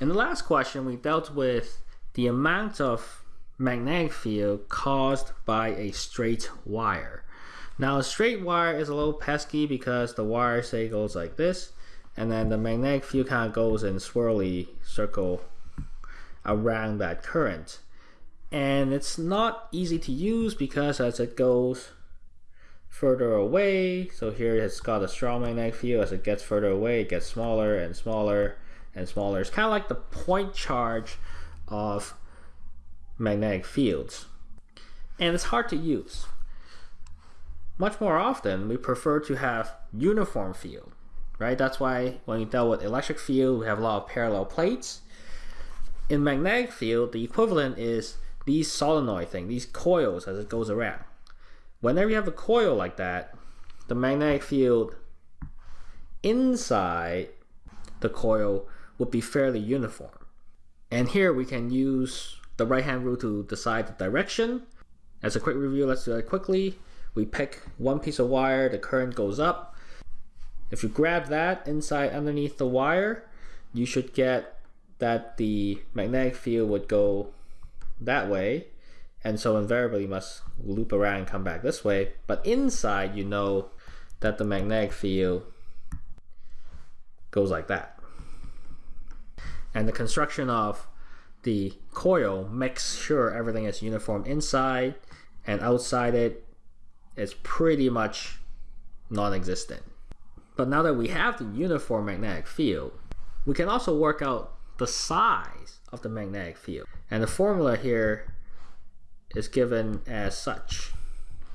In the last question, we dealt with the amount of magnetic field caused by a straight wire. Now a straight wire is a little pesky because the wire say goes like this and then the magnetic field kind of goes in swirly circle around that current. And it's not easy to use because as it goes further away, so here it's got a strong magnetic field, as it gets further away, it gets smaller and smaller and smaller. It's kind of like the point charge of magnetic fields. And it's hard to use. Much more often, we prefer to have uniform field, right? That's why when we deal with electric field, we have a lot of parallel plates. In magnetic field, the equivalent is these solenoid thing, these coils as it goes around. Whenever you have a coil like that, the magnetic field inside the coil would be fairly uniform. And here we can use the right hand rule to decide the direction. As a quick review, let's do that quickly. We pick one piece of wire, the current goes up. If you grab that inside underneath the wire, you should get that the magnetic field would go that way. And so invariably you must loop around and come back this way. But inside, you know that the magnetic field goes like that. And the construction of the coil makes sure everything is uniform inside and outside it is pretty much non-existent. But now that we have the uniform magnetic field, we can also work out the size of the magnetic field. And the formula here is given as such.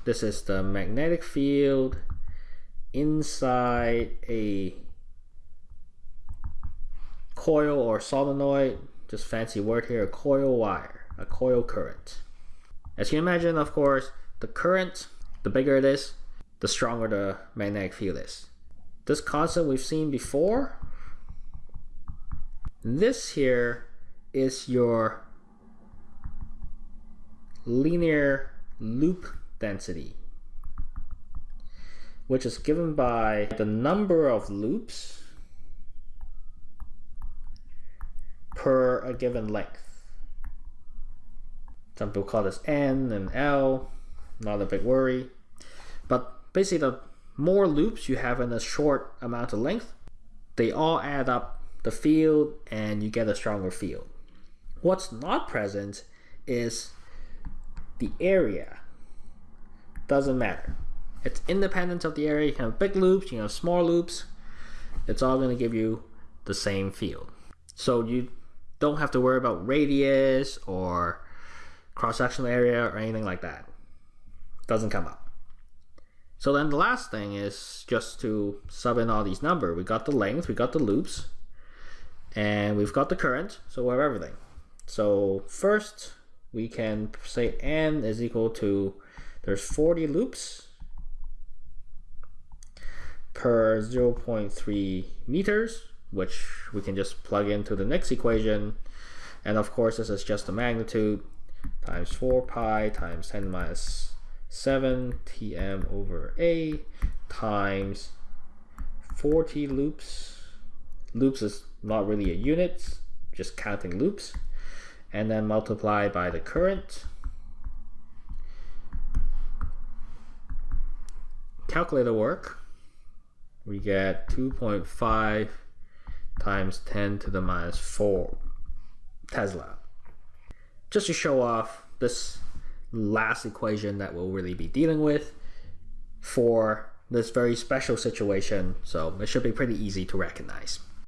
This is the magnetic field inside a coil or solenoid, just fancy word here, a coil wire, a coil current. As you imagine, of course, the current, the bigger it is, the stronger the magnetic field is. This constant we've seen before. This here is your linear loop density, which is given by the number of loops per a given length. Some people call this N and L, not a big worry. But basically the more loops you have in a short amount of length, they all add up the field and you get a stronger field. What's not present is the area. Doesn't matter. It's independent of the area. You can have big loops, you can have small loops. It's all going to give you the same field. So you don't have to worry about radius or cross-sectional area or anything like that. Doesn't come up. So then the last thing is just to sub in all these numbers. We got the length, we got the loops, and we've got the current, so we have everything. So first we can say n is equal to, there's 40 loops per 0.3 meters which we can just plug into the next equation. And of course, this is just the magnitude times 4 pi times 10 minus 7 tm over a times 40 loops. Loops is not really a unit, just counting loops. And then multiply by the current. Calculator work. We get 2.5 times 10 to the minus 4 Tesla. Just to show off this last equation that we'll really be dealing with for this very special situation, so it should be pretty easy to recognize.